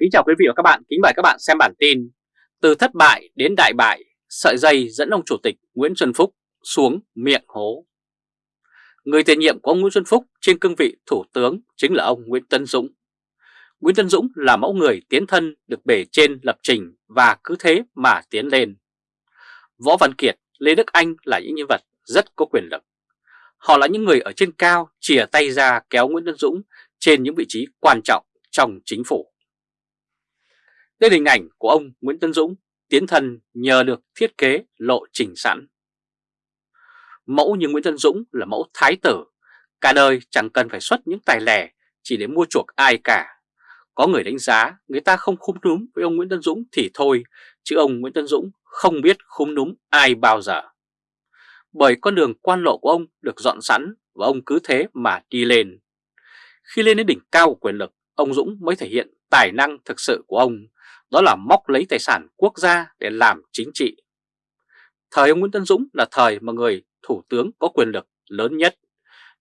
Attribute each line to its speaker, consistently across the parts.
Speaker 1: Kính chào quý vị và các bạn, kính mời các bạn xem bản tin Từ thất bại đến đại bại, sợi dây dẫn ông Chủ tịch Nguyễn Xuân Phúc xuống miệng hố. Người tiền nhiệm của ông Nguyễn Xuân Phúc trên cương vị Thủ tướng chính là ông Nguyễn Tân Dũng. Nguyễn Tân Dũng là mẫu người tiến thân được bể trên lập trình và cứ thế mà tiến lên. Võ Văn Kiệt, Lê Đức Anh là những nhân vật rất có quyền lực. Họ là những người ở trên cao chìa tay ra kéo Nguyễn Tân Dũng trên những vị trí quan trọng trong chính phủ. Đây là hình ảnh của ông Nguyễn Tân Dũng tiến thân nhờ được thiết kế lộ trình sẵn. Mẫu như Nguyễn Tân Dũng là mẫu thái tử, cả đời chẳng cần phải xuất những tài lẻ chỉ để mua chuộc ai cả. Có người đánh giá người ta không khung núm với ông Nguyễn Tân Dũng thì thôi, chứ ông Nguyễn Tân Dũng không biết khung núm ai bao giờ. Bởi con đường quan lộ của ông được dọn sẵn và ông cứ thế mà đi lên. Khi lên đến đỉnh cao của quyền lực, ông Dũng mới thể hiện tài năng thực sự của ông, đó là móc lấy tài sản quốc gia để làm chính trị. Thời ông Nguyễn Tân Dũng là thời mà người thủ tướng có quyền lực lớn nhất,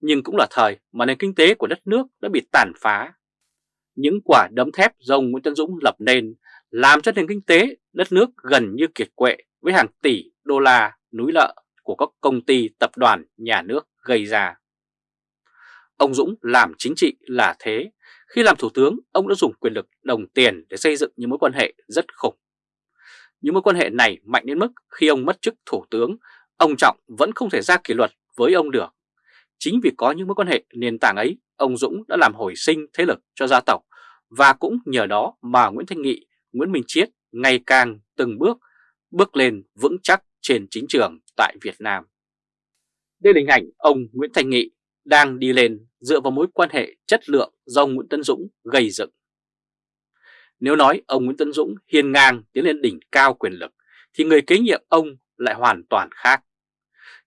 Speaker 1: nhưng cũng là thời mà nền kinh tế của đất nước đã bị tàn phá. Những quả đấm thép do ông Nguyễn Tân Dũng lập nên làm cho nền kinh tế đất nước gần như kiệt quệ với hàng tỷ đô la núi lợ của các công ty tập đoàn nhà nước gây ra. Ông Dũng làm chính trị là thế, khi làm thủ tướng ông đã dùng quyền lực đồng tiền để xây dựng những mối quan hệ rất khủng. Những mối quan hệ này mạnh đến mức khi ông mất chức thủ tướng, ông Trọng vẫn không thể ra kỷ luật với ông được. Chính vì có những mối quan hệ nền tảng ấy, ông Dũng đã làm hồi sinh thế lực cho gia tộc và cũng nhờ đó mà Nguyễn Thanh Nghị, Nguyễn Minh Chiết ngày càng từng bước bước lên vững chắc trên chính trường tại Việt Nam. Đây là hình ảnh ông Nguyễn Thanh Nghị đang đi lên dựa vào mối quan hệ chất lượng do ông Nguyễn Tân Dũng gây dựng. Nếu nói ông Nguyễn Tân Dũng hiên ngang tiến lên đỉnh cao quyền lực, thì người kế nhiệm ông lại hoàn toàn khác.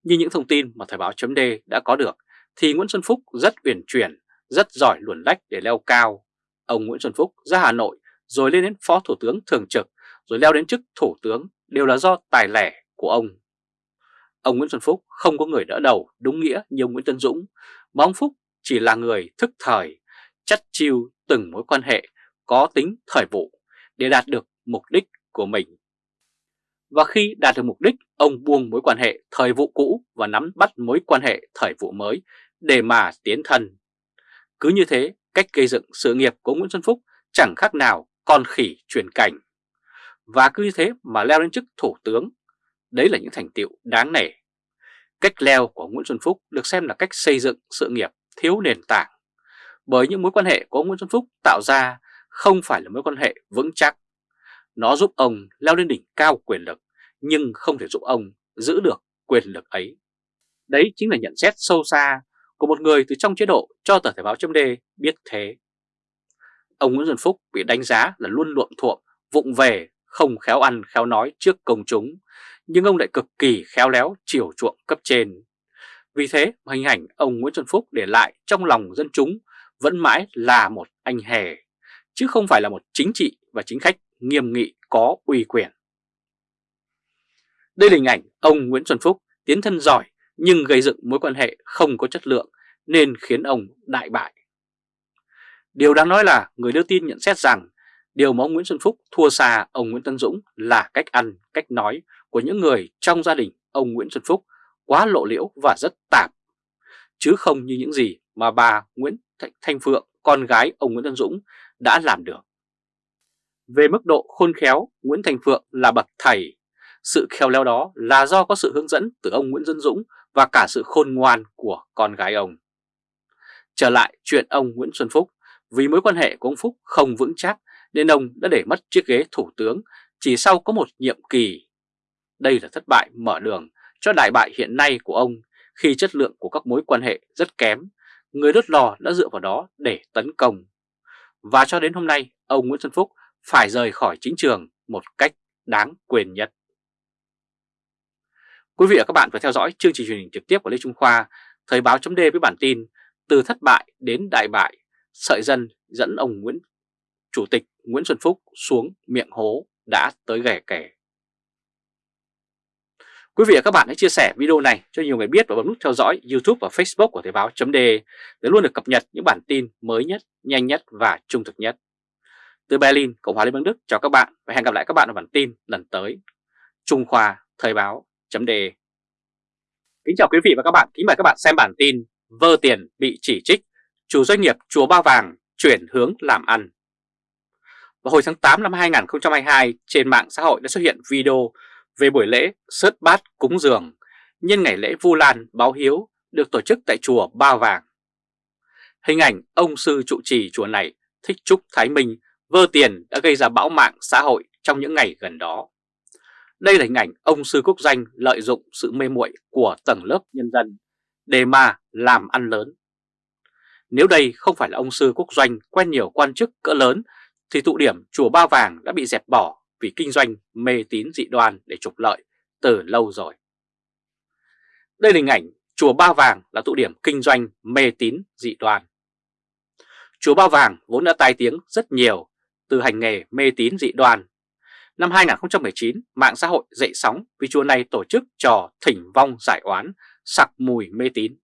Speaker 1: Như những thông tin mà Thời báo chấm đã có được, thì Nguyễn Xuân Phúc rất uyển chuyển, rất giỏi luồn lách để leo cao. Ông Nguyễn Xuân Phúc ra Hà Nội rồi lên đến Phó Thủ tướng Thường trực, rồi leo đến chức Thủ tướng đều là do tài lẻ của ông. Ông Nguyễn Xuân Phúc không có người đỡ đầu đúng nghĩa như ông Nguyễn Tân Dũng, mà ông Phúc chỉ là người thức thời, chất chiêu từng mối quan hệ có tính thời vụ để đạt được mục đích của mình. Và khi đạt được mục đích, ông buông mối quan hệ thời vụ cũ và nắm bắt mối quan hệ thời vụ mới để mà tiến thân. Cứ như thế, cách gây dựng sự nghiệp của Nguyễn Xuân Phúc chẳng khác nào con khỉ truyền cảnh. Và cứ như thế mà leo lên chức thủ tướng, đấy là những thành tiệu đáng nể. Cách leo của Nguyễn Xuân Phúc được xem là cách xây dựng sự nghiệp thiếu nền tảng, bởi những mối quan hệ của ông Nguyễn Xuân Phúc tạo ra không phải là mối quan hệ vững chắc. Nó giúp ông leo lên đỉnh cao quyền lực, nhưng không thể giúp ông giữ được quyền lực ấy. Đấy chính là nhận xét sâu xa của một người từ trong chế độ cho tờ Thể báo chấm biết thế. Ông Nguyễn Xuân Phúc bị đánh giá là luôn luộm thuộm, vụng về, không khéo ăn khéo nói trước công chúng, nhưng ông lại cực kỳ khéo léo chiều chuộng cấp trên. Vì thế hình ảnh ông Nguyễn Xuân Phúc để lại trong lòng dân chúng vẫn mãi là một anh hề, chứ không phải là một chính trị và chính khách nghiêm nghị có uy quyền. Đây là hình ảnh ông Nguyễn Xuân Phúc tiến thân giỏi nhưng gây dựng mối quan hệ không có chất lượng nên khiến ông đại bại. Điều đáng nói là người đưa tin nhận xét rằng điều mà ông Nguyễn Xuân Phúc thua xa ông Nguyễn Tân Dũng là cách ăn, cách nói của những người trong gia đình ông Nguyễn Xuân Phúc quá lộ liễu và rất tạp, chứ không như những gì mà bà Nguyễn Thanh Phượng, con gái ông Nguyễn Tân Dũng đã làm được. Về mức độ khôn khéo, Nguyễn Thành Phượng là bậc thầy. Sự khéo léo đó là do có sự hướng dẫn từ ông Nguyễn Dân Dũng và cả sự khôn ngoan của con gái ông. Trở lại chuyện ông Nguyễn Xuân Phúc, vì mối quan hệ của ông Phúc không vững chắc nên ông đã để mất chiếc ghế thủ tướng chỉ sau có một nhiệm kỳ. Đây là thất bại mở đường cho đại bại hiện nay của ông khi chất lượng của các mối quan hệ rất kém, người đốt lò đã dựa vào đó để tấn công. Và cho đến hôm nay, ông Nguyễn Xuân Phúc phải rời khỏi chính trường một cách đáng quyền nhất. Quý vị và các bạn vừa theo dõi chương trình truyền hình trực tiếp của Lê Trung Khoa, Thời báo chấm với bản tin Từ thất bại đến đại bại, sợi dân dẫn ông Nguyễn Chủ tịch Nguyễn Xuân Phúc xuống miệng hố đã tới ghẻ kẻ. Quý vị và các bạn hãy chia sẻ video này cho nhiều người biết và bấm nút theo dõi YouTube và Facebook của Thời báo .de để luôn được cập nhật những bản tin mới nhất, nhanh nhất và trung thực nhất. từ Berlin, Cộng hòa Liên bang Đức chào các bạn và hẹn gặp lại các bạn ở bản tin lần tới. Trung Khoa Thời báo .de. Kính chào quý vị và các bạn, kính mời các bạn xem bản tin Vơ tiền bị chỉ trích, chủ doanh nghiệp chùa Ba Vàng chuyển hướng làm ăn. Vào hồi tháng 8 năm 2022, trên mạng xã hội đã xuất hiện video về buổi lễ, sớt bát cúng dường, nhân ngày lễ Vu Lan báo hiếu, được tổ chức tại chùa Ba Vàng. Hình ảnh ông sư trụ trì chùa này Thích Trúc Thái Minh vơ tiền đã gây ra bão mạng xã hội trong những ngày gần đó. Đây là hình ảnh ông sư quốc danh lợi dụng sự mê muội của tầng lớp nhân dân để mà làm ăn lớn. Nếu đây không phải là ông sư quốc doanh quen nhiều quan chức cỡ lớn, thì tụ điểm chùa Ba Vàng đã bị dẹp bỏ vì kinh doanh mê tín dị đoan để trục lợi từ lâu rồi. Đây là hình ảnh chùa Ba Vàng là tụ điểm kinh doanh mê tín dị đoan. Chùa Ba Vàng vốn đã tai tiếng rất nhiều từ hành nghề mê tín dị đoan. Năm 2019, mạng xã hội dậy sóng vì chùa này tổ chức trò thỉnh vong giải oán, sặc mùi mê tín.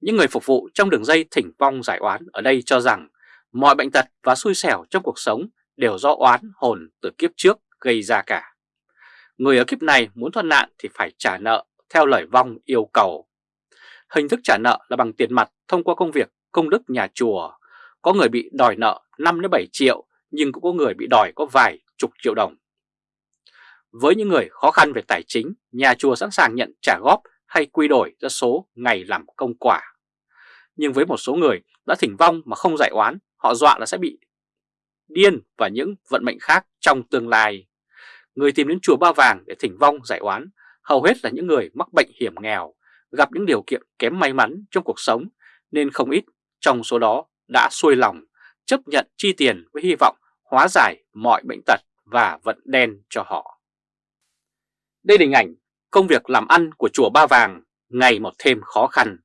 Speaker 1: Những người phục vụ trong đường dây thỉnh vong giải oán ở đây cho rằng mọi bệnh tật và xui xẻo trong cuộc sống đều do oán hồn từ kiếp trước gây ra cả. Người ở kiếp này muốn thoát nạn thì phải trả nợ theo lời vong yêu cầu. Hình thức trả nợ là bằng tiền mặt thông qua công việc công đức nhà chùa. Có người bị đòi nợ 5-7 triệu nhưng cũng có người bị đòi có vài chục triệu đồng. Với những người khó khăn về tài chính, nhà chùa sẵn sàng nhận trả góp hay quy đổi ra số ngày làm công quả. Nhưng với một số người đã thỉnh vong mà không giải oán, họ dọa là sẽ bị điên và những vận mệnh khác trong tương lai. Người tìm đến chùa Ba Vàng để thỉnh vong giải oán hầu hết là những người mắc bệnh hiểm nghèo, gặp những điều kiện kém may mắn trong cuộc sống nên không ít trong số đó đã xuôi lòng chấp nhận chi tiền với hy vọng hóa giải mọi bệnh tật và vận đen cho họ. Đây là hình ảnh công việc làm ăn của chùa Ba Vàng ngày một thêm khó khăn.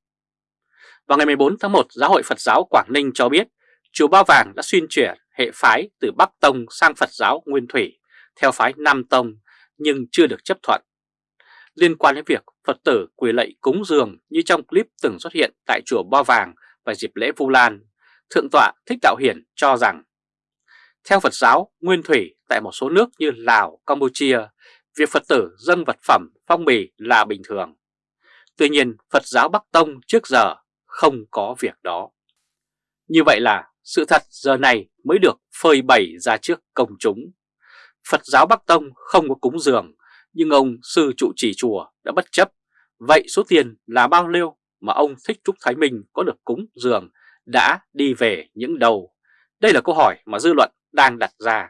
Speaker 1: Vào ngày 14 tháng 1, Giáo hội Phật giáo Quảng Ninh cho biết chùa Ba Vàng đã xuyên chuyển hệ phái từ Bắc Tông sang Phật giáo Nguyên Thủy theo phái Nam Tông nhưng chưa được chấp thuận. Liên quan đến việc Phật tử quỳ lạy cúng dường như trong clip từng xuất hiện tại chùa Ba Vàng vào dịp lễ Vu Lan, Thượng tọa Thích Đạo Hiển cho rằng theo Phật giáo Nguyên Thủy tại một số nước như Lào, Campuchia, việc Phật tử dâng vật phẩm phong bì là bình thường. Tuy nhiên Phật giáo Bắc Tông trước giờ không có việc đó. Như vậy là sự thật giờ này mới được phơi bày ra trước công chúng. Phật giáo Bắc Tông không có cúng dường, nhưng ông sư trụ trì chùa đã bất chấp. Vậy số tiền là bao nhiêu mà ông Thích Trúc Thái Minh có được cúng dường đã đi về những đầu? Đây là câu hỏi mà dư luận đang đặt ra.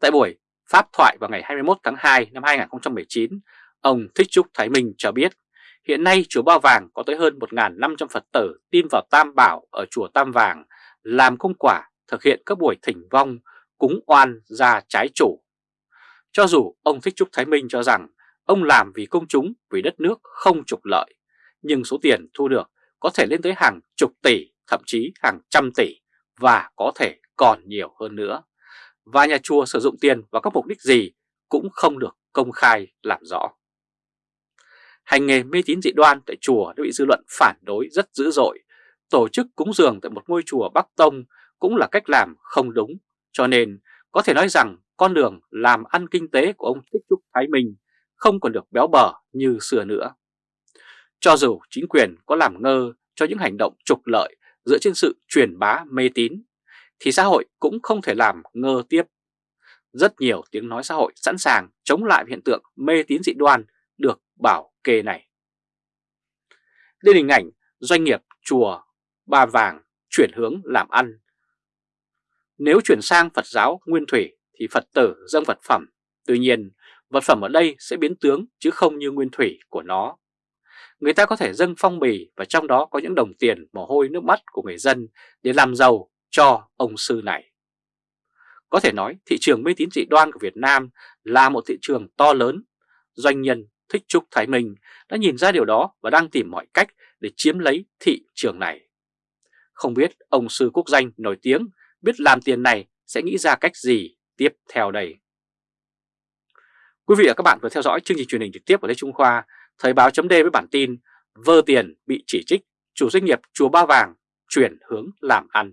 Speaker 1: Tại buổi pháp thoại vào ngày 21 tháng 2 năm 2019, ông Thích Trúc Thái Minh cho biết hiện nay chùa Ba Vàng có tới hơn 1.500 Phật tử tin vào Tam Bảo ở chùa Tam Vàng làm công quả thực hiện các buổi thỉnh vong cúng oan ra trái chủ. Cho dù ông Thích Trúc Thái Minh cho rằng ông làm vì công chúng, vì đất nước không trục lợi, nhưng số tiền thu được có thể lên tới hàng chục tỷ, thậm chí hàng trăm tỷ và có thể còn nhiều hơn nữa. Và nhà chùa sử dụng tiền vào các mục đích gì cũng không được công khai làm rõ. Hành nghề mê tín dị đoan tại chùa đã bị dư luận phản đối rất dữ dội. Tổ chức cúng dường tại một ngôi chùa Bắc Tông cũng là cách làm không đúng. Cho nên có thể nói rằng con đường làm ăn kinh tế của ông Thích Trúc Thái Minh không còn được béo bở như xưa nữa. Cho dù chính quyền có làm ngơ cho những hành động trục lợi dựa trên sự truyền bá mê tín, thì xã hội cũng không thể làm ngơ tiếp. Rất nhiều tiếng nói xã hội sẵn sàng chống lại hiện tượng mê tín dị đoan được bảo kê này. Đây là hình ảnh doanh nghiệp chùa Ba Vàng chuyển hướng làm ăn. Nếu chuyển sang Phật giáo Nguyên Thủy thì Phật tử dâng vật phẩm. Tuy nhiên, vật phẩm ở đây sẽ biến tướng chứ không như Nguyên Thủy của nó. Người ta có thể dâng phong bì và trong đó có những đồng tiền mồ hôi nước mắt của người dân để làm giàu cho ông sư này. Có thể nói thị trường mê tín dị đoan của Việt Nam là một thị trường to lớn. Doanh nhân Thích Trúc Thái Minh đã nhìn ra điều đó và đang tìm mọi cách để chiếm lấy thị trường này. Không biết ông sư quốc danh nổi tiếng biết làm tiền này sẽ nghĩ ra cách gì tiếp theo đây. Quý vị và các bạn vừa theo dõi chương trình truyền hình trực tiếp của Lê Trung Khoa, Thời báo chấm với bản tin Vơ tiền bị chỉ trích, chủ doanh nghiệp Chùa Ba Vàng chuyển hướng làm ăn.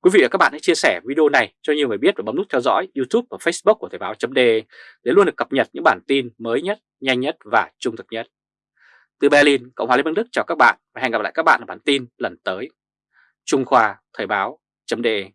Speaker 1: Quý vị và các bạn hãy chia sẻ video này cho nhiều người biết và bấm nút theo dõi YouTube và Facebook của Thời báo chấm để luôn được cập nhật những bản tin mới nhất, nhanh nhất và trung thực nhất. Từ Berlin, Cộng hòa Liên bang Đức chào các bạn và hẹn gặp lại các bạn ở bản tin lần tới. Trung Khoa Thời báo.de